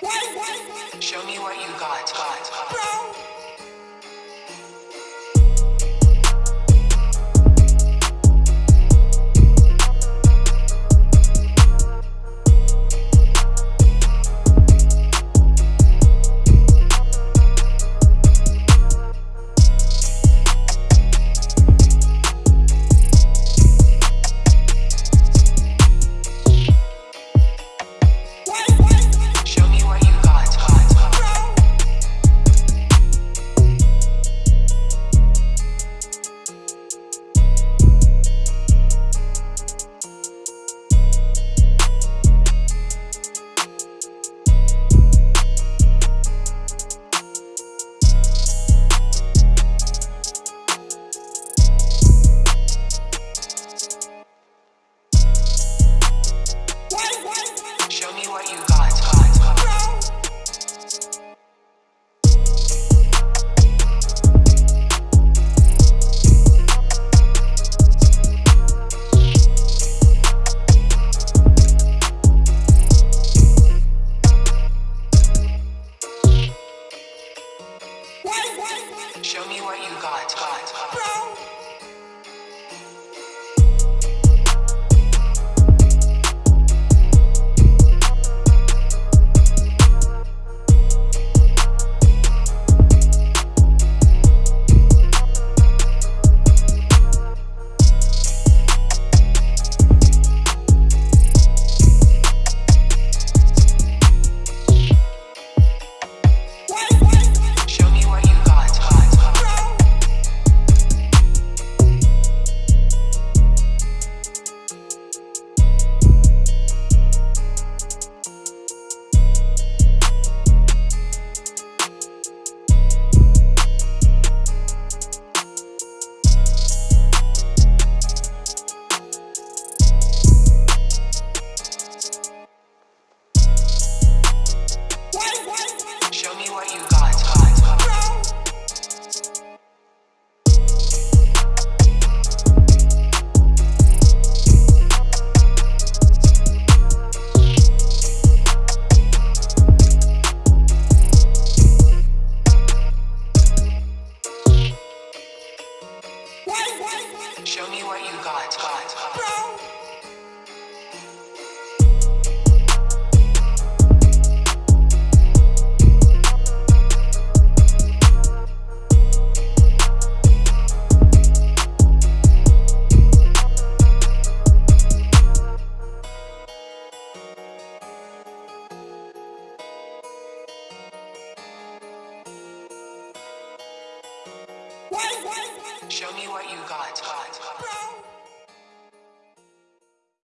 Show me what you got, got, got. Show Show me what you got, got, got. Show Show me what you got, got, got. Show me what you got.